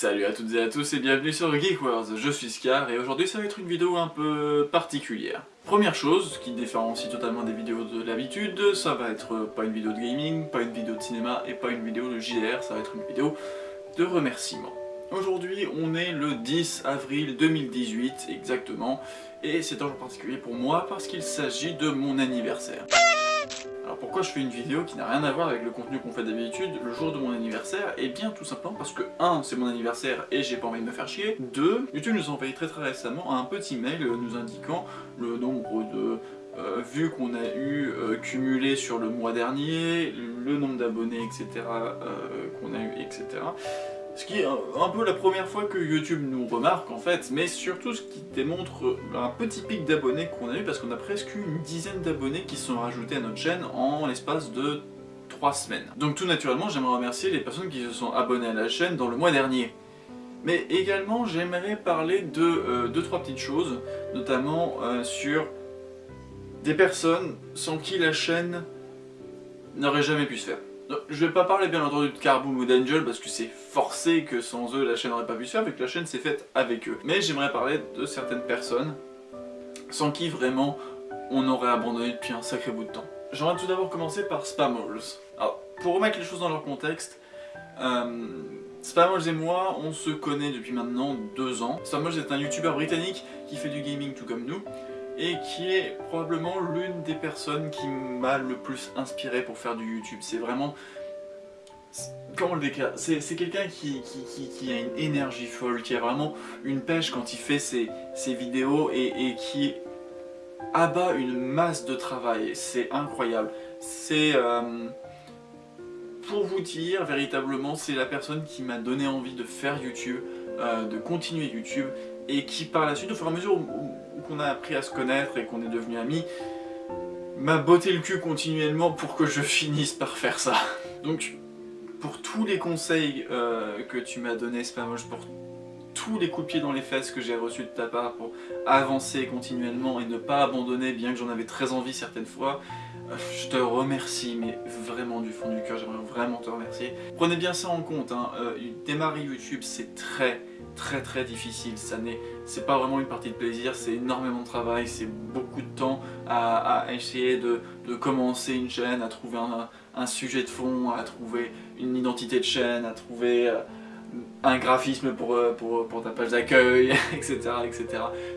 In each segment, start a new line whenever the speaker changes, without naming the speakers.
Salut à toutes et à tous et bienvenue sur Geek Wars, je suis Scar et aujourd'hui ça va être une vidéo un peu particulière. Première chose, qui différencie totalement des vidéos de l'habitude, ça va être pas une vidéo de gaming, pas une vidéo de cinéma et pas une vidéo de JDR, ça va être une vidéo de remerciements. Aujourd'hui on est le 10 avril 2018 exactement et c'est un jour particulier pour moi parce qu'il s'agit de mon anniversaire. Alors pourquoi je fais une vidéo qui n'a rien à voir avec le contenu qu'on fait d'habitude le jour de mon anniversaire? Eh bien tout simplement parce que 1. c'est mon anniversaire et j'ai pas envie de me faire chier 2. YouTube nous a envoyé très très récemment un petit mail nous indiquant le nombre de euh, vues qu'on a eu euh, cumulées sur le mois dernier, le nombre d'abonnés etc. Euh, qu'on a eu etc. Ce qui est un peu la première fois que YouTube nous remarque en fait, mais surtout ce qui démontre un petit pic d'abonnés qu'on a eu parce qu'on a presque une dizaine d'abonnés qui sont rajoutés à notre chaîne en l'espace de 3 semaines. Donc tout naturellement j'aimerais remercier les personnes qui se sont abonnées à la chaîne dans le mois dernier. Mais également j'aimerais parler de 2-3 euh, petites choses, notamment euh, sur des personnes sans qui la chaîne n'aurait jamais pu se faire. Je vais pas parler bien entendu de Carboom ou d'Angel parce que c'est forcé que sans eux la chaîne n'aurait pas pu se faire, vu que la chaîne s'est faite avec eux. Mais j'aimerais parler de certaines personnes sans qui vraiment on aurait abandonné depuis un sacré bout de temps. J'aimerais tout d'abord commencer par Spamals. Alors, pour remettre les choses dans leur contexte, euh, et moi, on se connaît depuis maintenant deux ans. Spamals est un youtubeur britannique qui fait du gaming tout comme nous, et qui est probablement l'une des personnes qui m'a le plus inspiré pour faire du YouTube. C'est vraiment... Comment le décrire? C'est quelqu'un qui, a une énergie folle, qui a vraiment une pêche quand il fait ses, vidéos et, qui abat une masse de travail. C'est incroyable. C'est... Euh, pour vous dire, véritablement, c'est la personne qui m'a donné envie de faire YouTube, euh, de continuer YouTube, et qui par la suite, au fur et à mesure qu'on a appris à se connaître et qu'on est devenu amis, m'a botté le cul continuellement pour que je finisse par faire ça. Donc, pour tous les conseils euh, que tu m'as donné Spamoche, pour tous les coups de pied dans les fesses que j'ai reçus de ta part pour avancer continuellement et ne pas abandonner bien que j'en avais très envie certaines fois, je te remercie, mais vraiment du fond du cœur, j'aimerais vraiment te remercier. Prenez bien ça en compte, hein. Euh, démarrer YouTube c'est très très très difficile, ça n'est c'est pas vraiment une partie de plaisir, c'est énormément de travail, c'est beaucoup de temps à, essayer de, commencer une chaîne, à trouver un, sujet de fond, à trouver une identité de chaîne, à trouver euh, un graphisme pour, pour, pour ta page d'accueil, etc. etc.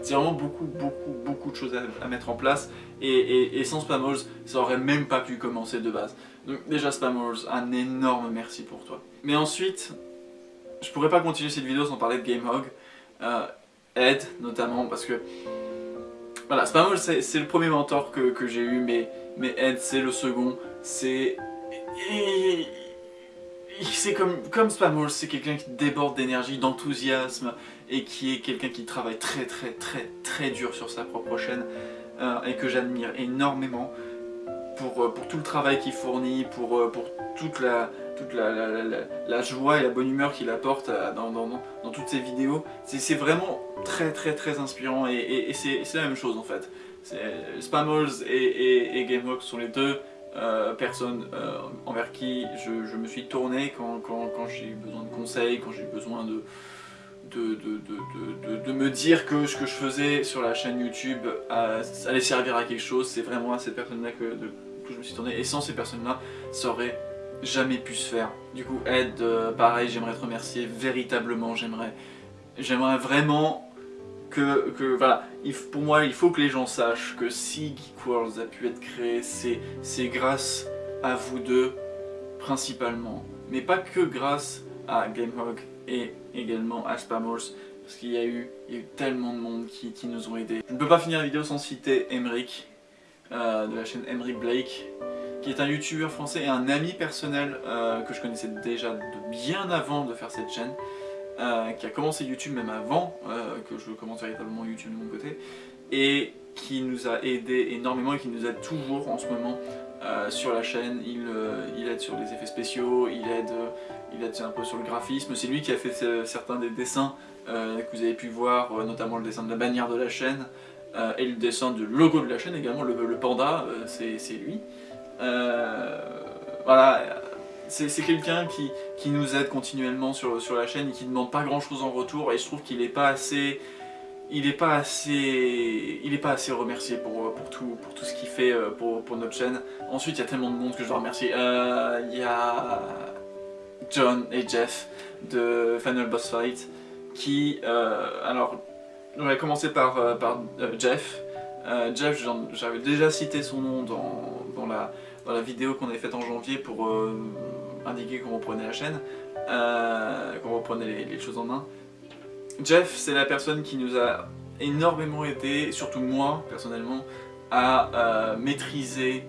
C'est vraiment beaucoup, beaucoup, beaucoup de choses à, mettre en place et, sans Spammers, ça aurait même pas pu commencer de base. Donc déjà Spammers, un énorme merci pour toi. Mais ensuite, je pourrais pas continuer cette vidéo sans parler de GameHog. Euh, Ed notamment parce que voilà, Spammers c'est le premier mentor que, que j'ai eu mais, mais Ed c'est le second. C'est c'est comme, comme Spammers, c'est quelqu'un qui déborde d'énergie, d'enthousiasme et qui est quelqu'un qui travaille très très très très dur sur sa propre chaîne euh, et que j'admire énormément pour, euh, pour tout le travail qu'il fournit, pour, euh, toute, la, toute la, la, joie et la bonne humeur qu'il apporte dans, dans, toutes ses vidéos. C'est vraiment très très très inspirant et, c'est la même chose en fait. Spammers et, et, Gameworks sont les deux personnes envers qui je, me suis tourné quand, quand j'ai eu besoin de conseils, quand j'ai eu besoin de, de, me dire que ce que je faisais sur la chaîne YouTube allait servir à quelque chose. C'est vraiment à ces personnes-là que, je me suis tourné. Et sans ces personnes-là, ça aurait jamais pu se faire. Du coup, Ed, euh, pareil, j'aimerais te remercier véritablement. J'aimerais j'aimerais vraiment que, que, voilà, pour moi, il faut que les gens sachent que si Geek Worlds a pu être créé, c'est grâce à vous deux, principalement. Mais pas que grâce à GameHog et également à parce qu'il y, a eu tellement de monde qui, nous ont aidés. Je ne peux pas finir la vidéo sans citer Emric euh, de la chaîne Emric Blake qui est un youtubeur français et un ami personnel euh, que je connaissais déjà de bien avant de faire cette chaîne euh, qui a commencé YouTube même avant que je commence véritablement YouTube de mon côté et qui nous a aidé énormément et qui nous aide toujours en ce moment sur la chaîne, euh, il, aide sur les effets spéciaux, il aide, euh, il aide un peu sur le graphisme, c'est lui qui a fait certains des dessins que vous avez pu voir, notamment le dessin de la bannière de la chaîne, et le dessin du logo de la chaîne également, le, panda, c'est lui. voilà, c'est quelqu'un qui, qui, nous aide continuellement sur, sur la chaîne et qui ne demande pas grand chose en retour et je trouve qu'il n'est pas assez il n'est pas assez il est pas assez remercié pour, pour, tout, pour tout ce qu'il fait euh, pour, pour, notre chaîne. Ensuite, il y a tellement de monde que je dois remercier. Euh, il y a John et Jeff de Final Boss Fight qui, euh, alors, on va commencer par, par Jeff. Jeff, j'avais déjà cité son nom dans, dans, la, dans la vidéo qu'on avait faite en janvier pour indiquer qu'on reprenait la chaîne, qu'on reprenait les, les choses en main. Jeff, c'est la personne qui nous a énormément aidé, surtout moi personnellement, à euh, maîtriser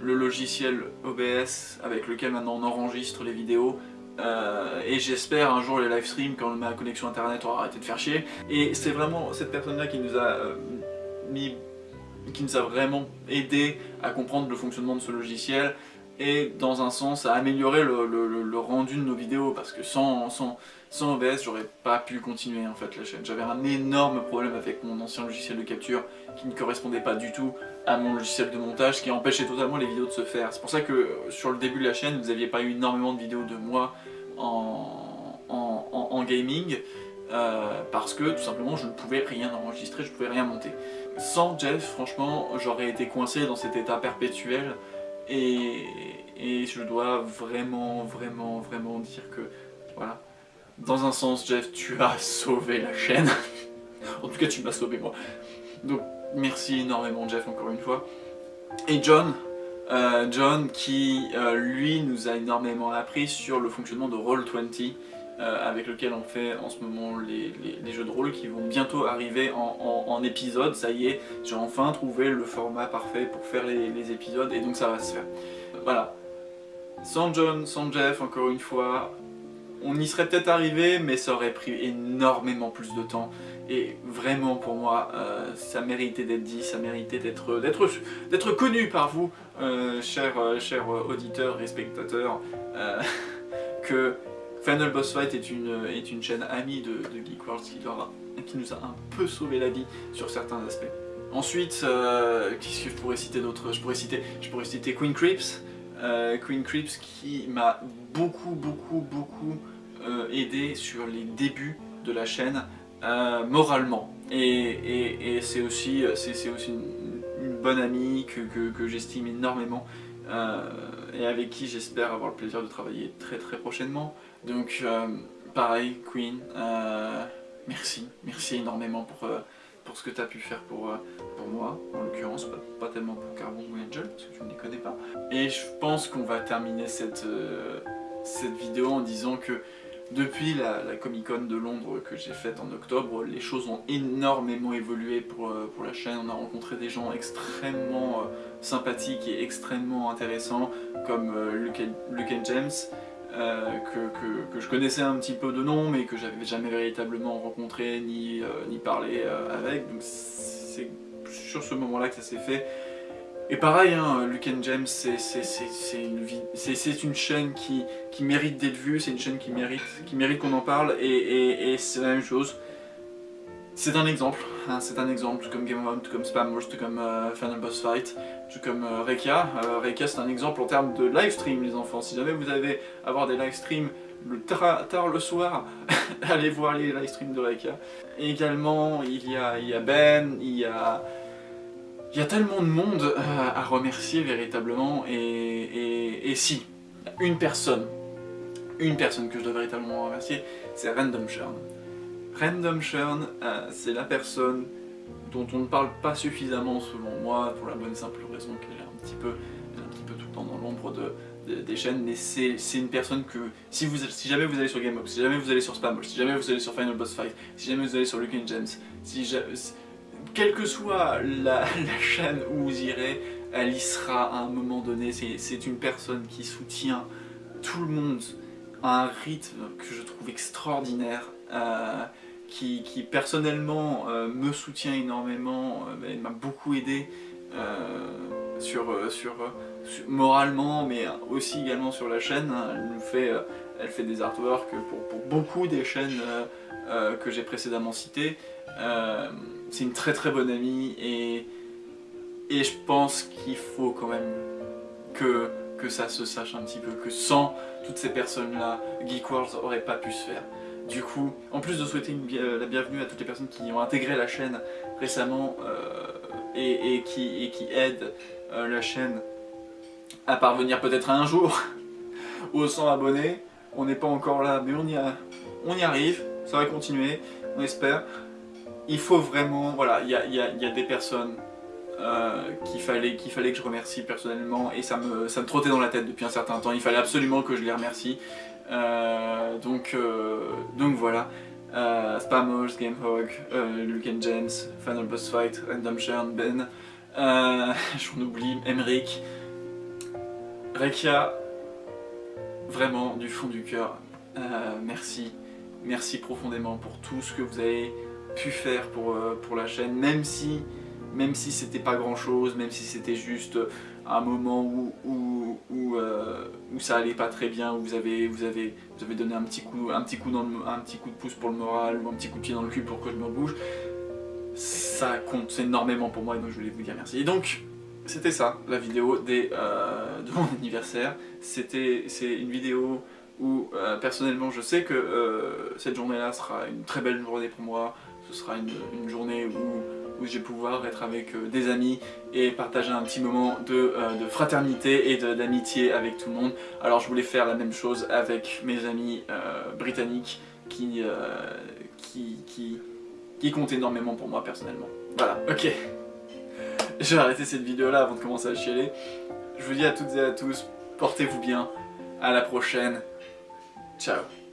le logiciel OBS avec lequel maintenant on enregistre les vidéos. Euh, et j'espère un jour les live streams quand ma connexion internet aura arrêté de faire chier. Et c'est vraiment cette personne là qui nous a euh, mis qui nous a vraiment aidé à comprendre le fonctionnement de ce logiciel et dans un sens à améliorer le, rendu de nos vidéos parce que sans, sans, sans OBS j'aurais pas pu continuer en fait la chaîne. J'avais un énorme problème avec mon ancien logiciel de capture qui ne correspondait pas du tout à mon logiciel de montage qui empêchait totalement les vidéos de se faire. C'est pour ça que sur le début de la chaîne vous n'aviez pas eu énormément de vidéos de moi en, en, gaming euh, parce que tout simplement je ne pouvais rien enregistrer, je ne pouvais rien monter. Sans Jeff franchement j'aurais été coincé dans cet état perpétuel et, je dois vraiment, vraiment, vraiment dire que, voilà, dans un sens, Jeff, tu as sauvé la chaîne. en tout cas, tu m'as sauvé moi. Donc, merci énormément, Jeff, encore une fois. Et John, euh, John qui, euh, lui, nous a énormément appris sur le fonctionnement de Roll20. Euh, avec lequel on fait en ce moment les, jeux de rôle qui vont bientôt arriver en, épisode. Ça y est, j'ai enfin trouvé le format parfait pour faire les, épisodes et donc ça va se faire. Voilà. Sans John, sans Jeff, encore une fois, on y serait peut-être arrivé, mais ça aurait pris énormément plus de temps. Et vraiment pour moi, euh, ça méritait d'être dit, ça méritait d'être connu par vous, euh, chers, chers auditeurs et spectateurs, que Final Boss Fight est une, chaîne amie de, Geek World qui, nous a un peu sauvé la vie sur certains aspects. Ensuite, euh, qu'est-ce que je pourrais citer d'autre? Je, pourrais citer, Queen Creeps, euh, Queen Creeps qui m'a beaucoup, beaucoup, beaucoup euh, aidé sur les débuts de la chaîne moralement. Et, c'est aussi, aussi une, bonne amie que, que j'estime énormément et avec qui j'espère avoir le plaisir de travailler très très prochainement. Donc euh, pareil, Queen, euh, merci, merci énormément pour, euh, pour ce que tu as pu faire pour, pour moi, en l'occurrence, pas, tellement pour Carbon ou Angel, parce que je ne les connais pas. Et je pense qu'on va terminer cette, cette vidéo en disant que depuis la, Comic Con de Londres que j'ai faite en octobre, les choses ont énormément évolué pour, pour, la chaîne. On a rencontré des gens extrêmement sympathiques et extrêmement intéressants, comme Luke, Luke James, euh, que, je connaissais un petit peu de nom mais que j'avais jamais véritablement rencontré ni, euh, ni parlé euh, avec donc c'est sur ce moment là que ça s'est fait et pareil, hein, Luke and James, c'est une, chaîne qui, mérite d'être vue, c'est une chaîne qui mérite, mérite qu'on en parle, et, c'est la même chose. C'est un exemple, hein, c'est un exemple, tout comme Game of tout comme Spam tout comme euh, Final Boss Fight, tout comme euh, Rekia. Euh, Rekia c'est un exemple en termes de live stream les enfants. Si jamais vous allez avoir des live streams le tard, le soir, allez voir les live streams de Rekia. Et également il y a Ben, il y a... Il y a tellement de monde à remercier véritablement et, si, une personne, une personne que je dois véritablement remercier, c'est Random Churn. Random Churn, euh, c'est la personne dont on ne parle pas suffisamment selon moi, pour la bonne et simple raison qu'elle est un petit peu, un petit peu tout le temps dans l'ombre de, des chaînes, mais c'est une personne que, si, vous, si jamais vous allez sur GameUp, si jamais vous allez sur Spam, si jamais vous allez sur Final Boss Fight, si jamais vous allez sur Luke James, si, quelle que soit la, chaîne où vous irez, elle y sera à un moment donné, c'est une personne qui soutient tout le monde à un rythme que je trouve extraordinaire. Euh, qui, personnellement euh, me soutient énormément, euh, ben, m'a beaucoup aidé euh, sur, sur, moralement, mais aussi également sur la chaîne. Elle, fait, elle fait des artworks pour, beaucoup des chaînes que j'ai précédemment citées. C'est une très très bonne amie et, et je pense qu'il faut quand même que que ça se sache un petit peu, que sans toutes ces personnes-là, Geek Wars aurait pas pu se faire. Du coup, en plus de souhaiter la bienvenue à toutes les personnes qui ont intégré la chaîne récemment et, qui, aident la chaîne à parvenir peut-être un jour aux 100 abonnés, on n'est pas encore là, mais on y, on y arrive, ça va continuer, on espère. Il faut vraiment, voilà, il y a, des personnes euh, qu'il fallait, fallait que je remercie personnellement et ça me, ça me trottait dans la tête depuis un certain temps, il fallait absolument que je les remercie. Euh, donc, euh, donc voilà. Spammers, Gamehog, Luke James, Final Boss Fight, Random Churn, Ben, j'en oublie, Emric, Rekia, vraiment du fond du cœur, merci, merci profondément pour tout ce que vous avez pu faire pour, pour la chaîne, même si même si c'était pas grand chose, même si c'était juste un moment où, où, où, euh, ça allait pas très bien, où vous avez, vous avez, vous avez donné un petit, coup, un, petit coup dans un petit coup de pouce pour le moral, ou un petit coup de pied dans le cul pour que je me bouge, ça compte énormément pour moi et donc je voulais vous dire merci. Et donc, c'était ça, la vidéo des, euh, de mon anniversaire. C'était une vidéo où euh, personnellement je sais que cette journée-là sera une très belle journée pour moi, ce sera une, journée où je vais pouvoir être avec euh, des amis et partager un petit moment de, euh, fraternité et d'amitié avec tout le monde. Alors je voulais faire la même chose avec mes amis euh, britanniques qui, qui comptent énormément pour moi personnellement. Voilà, ok. Je vais arrêter cette vidéo là avant de commencer à chialer. Je vous dis à toutes et à tous, portez-vous bien, à la prochaine, ciao